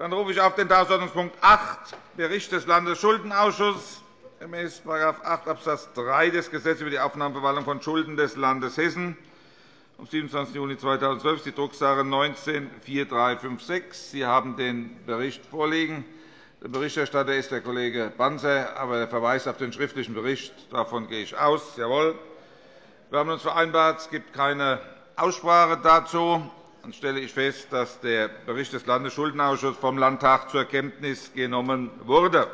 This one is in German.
Dann rufe ich auf den Tagesordnungspunkt 8, Bericht des Landesschuldenausschusses gemäß § 8 Abs. 3 des Gesetzes über die Aufnahmeverwaltung von Schulden des Landes Hessen vom 27. Juni 2012 ist die Drucksache 19-4356. Sie haben den Bericht vorliegen. Der Berichterstatter ist der Kollege Banzer, aber der Verweis auf den schriftlichen Bericht, davon gehe ich aus. Jawohl. Wir haben uns vereinbart, es gibt keine Aussprache dazu. Dann stelle ich fest, dass der Bericht des Landesschuldenausschusses vom Landtag zur Kenntnis genommen wurde.